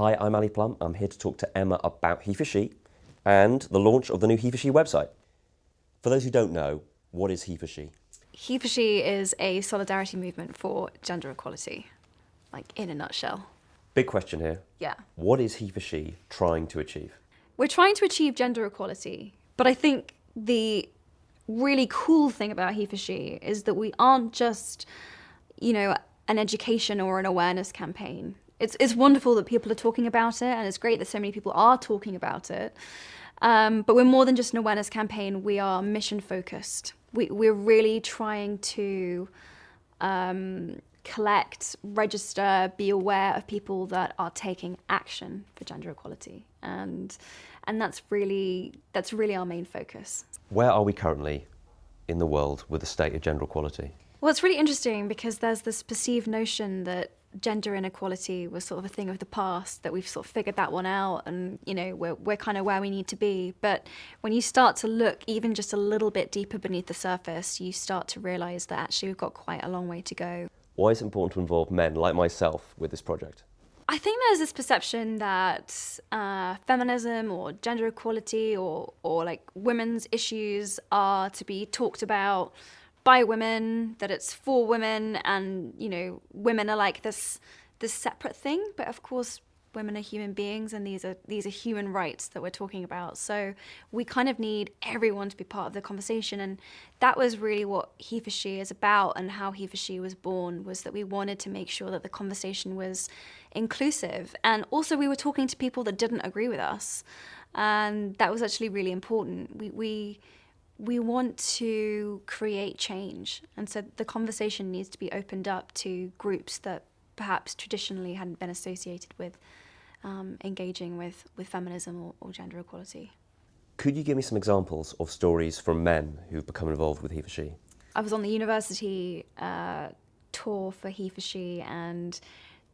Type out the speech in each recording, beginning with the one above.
Hi, I'm Ali Plumb. I'm here to talk to Emma about He for She and the launch of the new He for She website. For those who don't know, what is He for She? He for She is a solidarity movement for gender equality, like in a nutshell. Big question here. Yeah. What is He for She trying to achieve? We're trying to achieve gender equality, but I think the really cool thing about He for She is that we aren't just, you know, an education or an awareness campaign. It's, it's wonderful that people are talking about it, and it's great that so many people are talking about it. Um, but we're more than just an awareness campaign, we are mission focused. We, we're really trying to um, collect, register, be aware of people that are taking action for gender equality. And, and that's, really, that's really our main focus. Where are we currently in the world with a state of gender equality? Well, it's really interesting because there's this perceived notion that gender inequality was sort of a thing of the past that we've sort of figured that one out and you know we're, we're kind of where we need to be. But when you start to look even just a little bit deeper beneath the surface you start to realize that actually we've got quite a long way to go. Why is it important to involve men like myself with this project I think there's this perception that uh, feminism or gender equality or, or like women's issues are to be talked about by women, that it's for women, and you know, women are like this this separate thing. But of course, women are human beings, and these are these are human rights that we're talking about. So we kind of need everyone to be part of the conversation, and that was really what He for She is about, and how He for She was born was that we wanted to make sure that the conversation was inclusive, and also we were talking to people that didn't agree with us, and that was actually really important. We we we want to create change. And so the conversation needs to be opened up to groups that perhaps traditionally hadn't been associated with um, engaging with, with feminism or, or, gender equality. Could you give me some examples of stories from men who've become involved with He for She? I was on the university uh, tour for He for She, and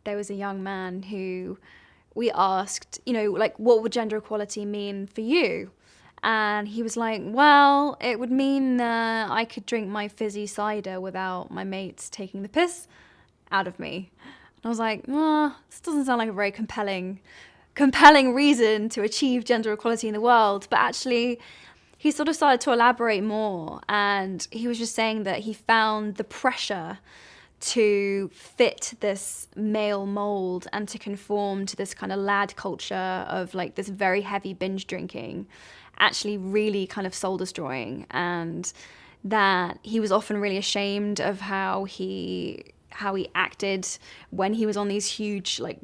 there was a young man who we asked, you know, like, what would gender equality mean for you? And he was like, well, it would mean that I could drink my fizzy cider without my mates taking the piss out of me. And I was like, oh, this doesn't sound like a very compelling, compelling reason to achieve gender equality in the world. But actually, he sort of started to elaborate more. And he was just saying that he found the pressure to fit this male mold and to conform to this kind of lad culture of like this very heavy binge drinking actually really kind of soul destroying and that he was often really ashamed of how he how he acted when he was on these huge like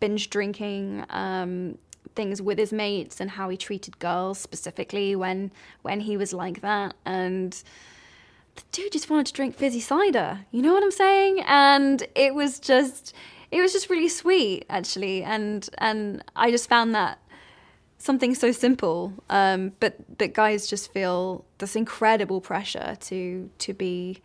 binge drinking um, things with his mates and how he treated girls specifically when when he was like that. And the dude just wanted to drink fizzy cider. You know what i'm saying? And it was just it was just really sweet actually. And and i just found that something so simple, um, but that guys just feel this incredible pressure to to be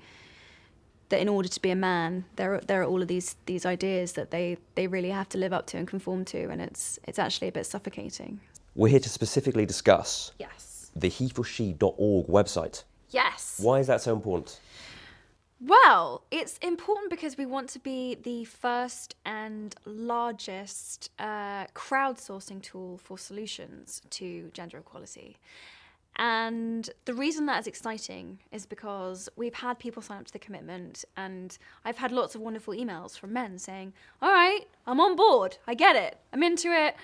that in order to be a man, there are, there are all of these these ideas that they they really have to live up to and conform to, and it's it's actually a bit suffocating. We're here to specifically discuss yes the heforshe.org website. Yes. Why is that so important? Well, it's important because we want to be the first and largest uh, crowdsourcing tool for solutions to gender equality. And the reason that is exciting is because we've had people sign up to the commitment, and I've had lots of wonderful emails from men saying, All right, I'm on board. I get it. I'm into it.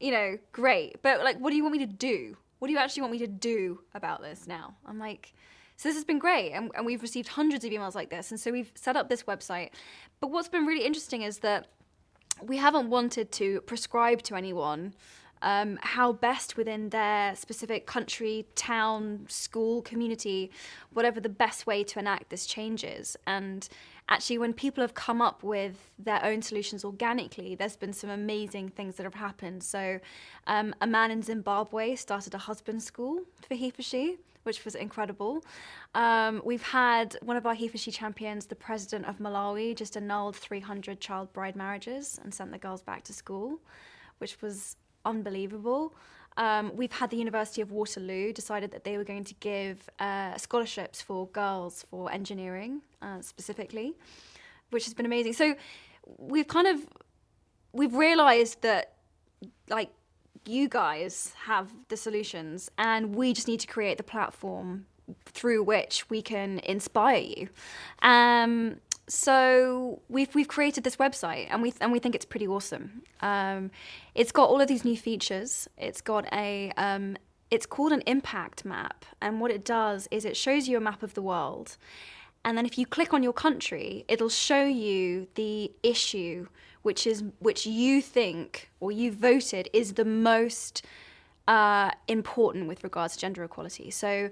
You know, great. But, like, what do you want me to do? What do you actually want me to do about this now? I'm like, so this has been great, and, and we've received hundreds of emails like this. And so we've set up this website. But what's been really interesting is that we haven't wanted to prescribe to anyone um, how best within their specific country, town, school, community, whatever the best way to enact this changes. And actually, when people have come up with their own solutions organically, there's been some amazing things that have happened. So, um, a man in Zimbabwe started a husband school for he for she which was incredible. Um, we've had one of our He She champions, the president of Malawi, just annulled 300 child bride marriages and sent the girls back to school, which was unbelievable. Um, we've had the University of Waterloo decided that they were going to give uh, scholarships for girls for engineering uh, specifically, which has been amazing. So we've kind of we've realized that like you guys have the solutions and we just need to create the platform through which we can inspire you. Um, so we've we've created this website and we and we think it's pretty awesome. Um, it's got all of these new features. It's got a um, it's called an impact map, and what it does is it shows you a map of the world, and then if you click on your country, it'll show you the issue which is which you think or you voted is the most uh, important with regards to gender equality. So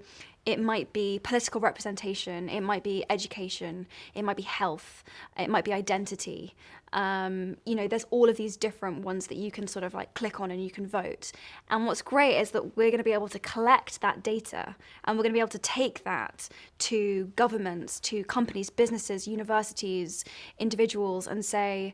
it might be political representation, it might be education, it might be health, it might be identity. Um, you know, there's all of these different ones that you can sort of like click on and you can vote. And what's great is that we're going to be able to collect that data and we're going to be able to take that to governments, to companies, businesses, universities, individuals, and say,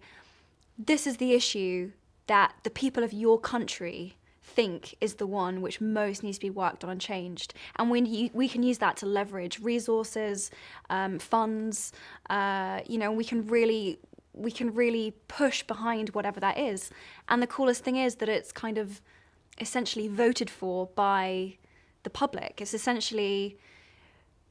this is the issue that the people of your country think is the one which most needs to be worked on and changed. And we, we can use that to leverage resources, um, funds, uh, you know, we can really we can really push behind whatever that is. And the coolest thing is that it's kind of essentially voted for by the public. It's essentially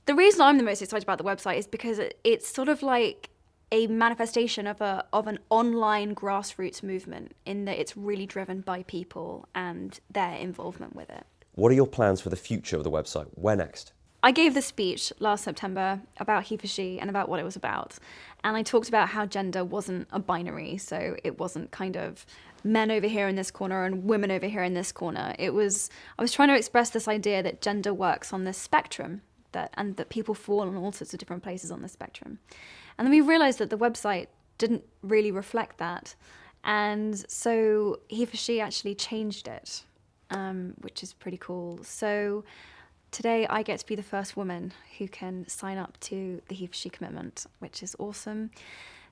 the reason I'm the most excited about the website is because it's sort of like a manifestation of a of an online grassroots movement in that it's really driven by people and their involvement with it. What are your plans for the future of the website? Where next? I gave the speech last September about he for she and about what it was about. And I talked about how gender wasn't a binary, so it wasn't kind of men over here in this corner and women over here in this corner. It was I was trying to express this idea that gender works on this spectrum that and that people fall in all sorts of different places on the spectrum. And then we realized that the website didn't really reflect that. And so he for she actually changed it, um, which is pretty cool. So today I get to be the first woman who can sign up to the he for she commitment, which is awesome.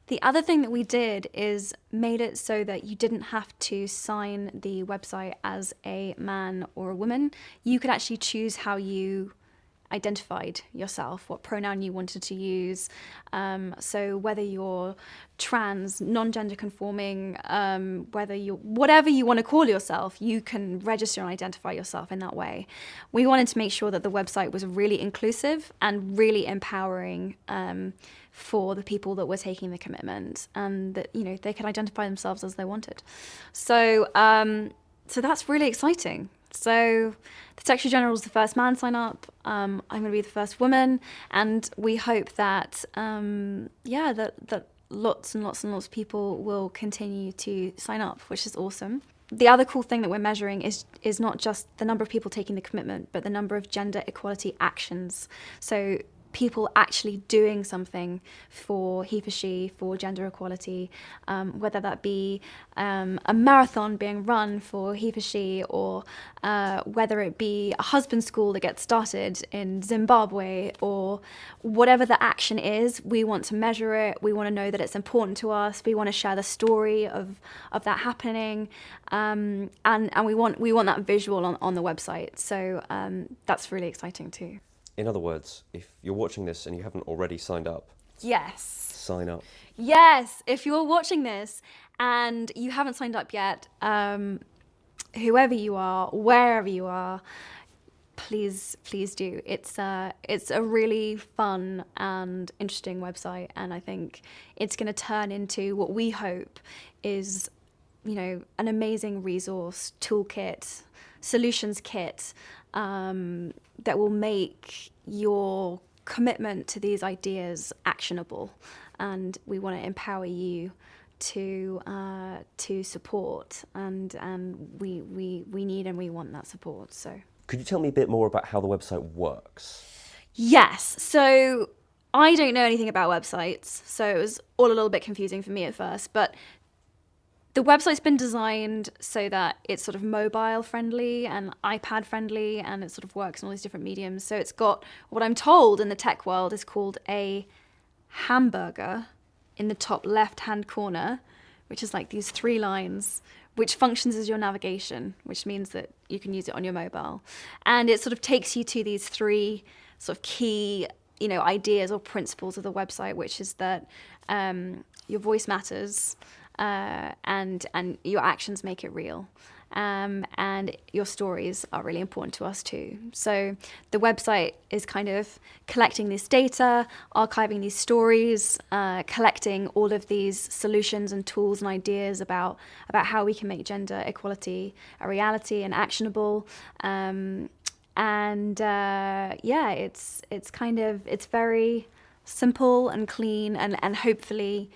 The other thing that we did is made it so that you didn't have to sign the website as a man or a woman. You could actually choose how you identified yourself, what pronoun you wanted to use. Um, so whether you're trans, non-gender conforming, um, whether you whatever you want to call yourself, you can register and identify yourself in that way. We wanted to make sure that the website was really inclusive and really empowering um, for the people that were taking the commitment, and that you know they could identify themselves as they wanted. So um, so that's really exciting. So the Secretary General is the first man sign up. Um, I'm going to be the first woman, and we hope that um, yeah that that lots and lots and lots of people will continue to sign up, which is awesome. The other cool thing that we're measuring is is not just the number of people taking the commitment, but the number of gender equality actions. So people actually doing something for he for she, for gender equality, um, whether that be um, a marathon being run for he for she, or uh, whether it be a husband school that gets started in Zimbabwe, or whatever the action is, we want to measure it. We want to know that it's important to us. We want to share the story of of that happening, um, and and we want we want that visual on, on the website. So um, that's really exciting too. In other words, if you're watching this and you haven't already signed up, yes, sign up. Yes, if you're watching this and you haven't signed up yet, um, whoever you are, wherever you are, please, please do. It's a, it's a really fun and interesting website, and I think it's going to turn into what we hope is, you know, an amazing resource toolkit, solutions kit um, that will make your commitment to these ideas actionable. And we want to empower you to uh, to support, and and we, we we need and we want that support. So, could you tell me a bit more about how the website works? Yes. So I don't know anything about websites, so it was all a little bit confusing for me at first. But the website's been designed so that it's sort of mobile friendly and iPad friendly and it sort of works in all these different mediums. So it's got what I'm told in the tech world is called a hamburger in the top left hand corner, which is like these three lines, which functions as your navigation, which means that you can use it on your mobile. And it sort of takes you to these three sort of key you know ideas or principles of the website, which is that um, your voice matters, uh, and and your actions make it real. Um, and your stories are really important to us too. So the website is kind of collecting this data, archiving these stories, uh, collecting all of these solutions and tools and ideas about about how we can make gender equality a reality and actionable. Um, and uh, yeah, it's it's kind of it's very simple and clean and, and hopefully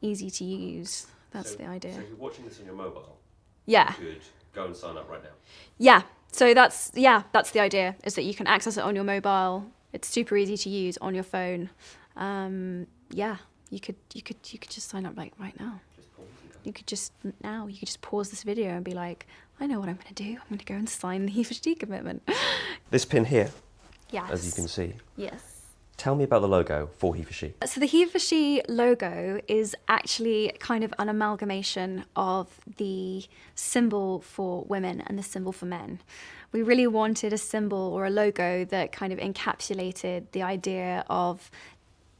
easy to use. That's So- the idea. So if you're watching this on your mobile, Yeah. you could go and sign up right now. Yeah. So that's yeah, that's the idea is that you can access it on your mobile. It's super easy to use on your phone. Um, yeah, you could you could you could just sign up like right now. Just pause and go. You could just now you could just pause this video and be like, I know what I'm going to do. I'm going to go and sign the He for She commitment. This pin here, yes. as you can see. Yes. Tell me about the logo for he for she. So the He for She logo is actually kind of an amalgamation of the symbol for women and the symbol for men. We really wanted a symbol or a logo that kind of encapsulated the idea of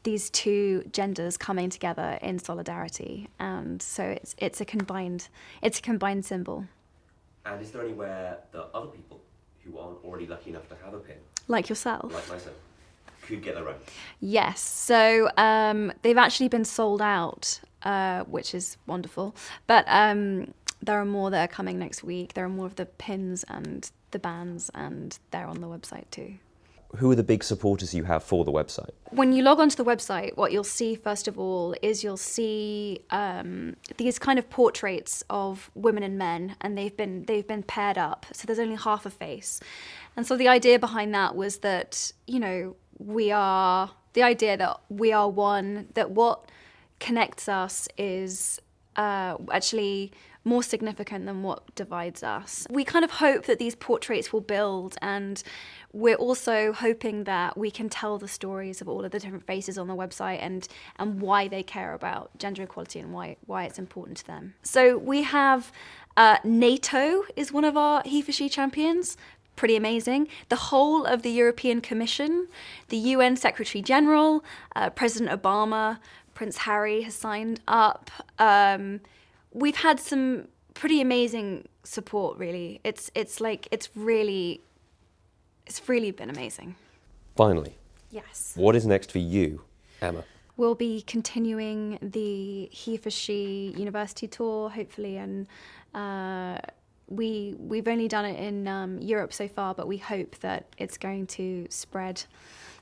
these two genders coming together in solidarity, and so it's it's a combined it's a combined symbol, And is there anywhere that other people who aren't already lucky enough to have a pin, like yourself. like myself, could get their own? Yes. So um, they've actually been sold out, uh, which is wonderful. But um, there are more that are coming next week. There are more of the pins and the bands, and they're on the website too. Who are the big supporters you have for the website? When you log onto the website, what you'll see first of all is you'll see um, these kind of portraits of women and men, and they've been they've been paired up. So there's only half a face, and so the idea behind that was that you know we are the idea that we are one. That what connects us is uh, actually more significant than what divides us. We kind of hope that these portraits will build, and we're also hoping that we can tell the stories of all of the different faces on the website and and why they care about gender equality and why why it's important to them. So we have uh, NATO is one of our he for she champions. Pretty amazing. The whole of the European Commission, the UN Secretary General, uh, President Obama, Prince Harry has signed up. Um, we've had some pretty amazing support. Really, it's it's like it's really, it's really been amazing. Finally, Yes. what is next for you, Emma? We'll be continuing the He for She University tour, hopefully, and uh, we we've only done it in um, Europe so far, but we hope that it's going to spread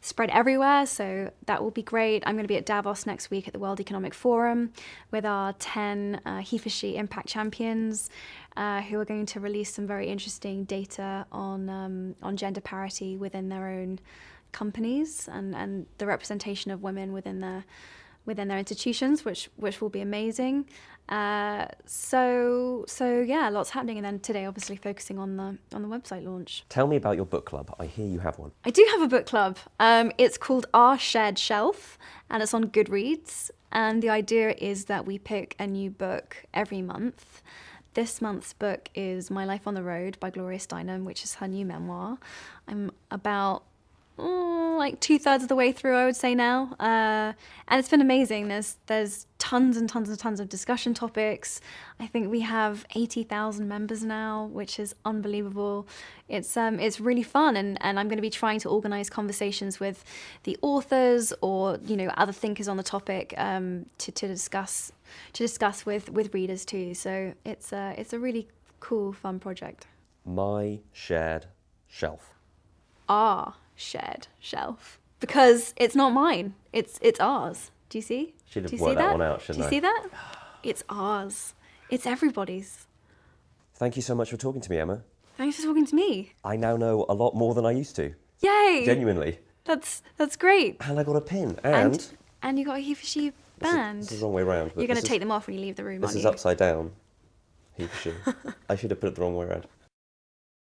spread everywhere. So that will be great. I'm going to be at Davos next week at the World Economic Forum with our ten uh, He for She Impact Champions, uh, who are going to release some very interesting data on um, on gender parity within their own companies and, and the representation of women within their within their institutions, which which will be amazing. Uh, so so yeah, lots happening, and then today, obviously, focusing on the on the website launch. Tell me about your book club. I hear you have one. I do have a book club. Um, it's called Our Shared Shelf, and it's on Goodreads. And the idea is that we pick a new book every month. This month's book is My Life on the Road by Gloria Steinem, which is her new memoir. I'm about mm, like two thirds of the way through, I would say now, uh, and it's been amazing. There's there's tons and tons and tons of discussion topics. I think we have eighty thousand members now, which is unbelievable. It's um it's really fun, and and I'm going to be trying to organise conversations with the authors or you know other thinkers on the topic um, to to discuss to discuss with with readers too. So it's a it's a really cool fun project. My shared shelf. our shared shelf because it's not mine. It's it's ours. Do you see? Should have Do you worked that that? one out, Do shouldn't you I? see that? It's ours. It's everybody's. Thank you so much for talking to me, Emma. Thanks for talking to me. I now know a lot more than I used to. Yay! Genuinely. That's that's great. And I got a pin. And, And and you got a he for she this, is, band. this is the wrong way round. You're going to take them off when you leave the room, This is you? upside down. He for she. I should have put it the wrong way around.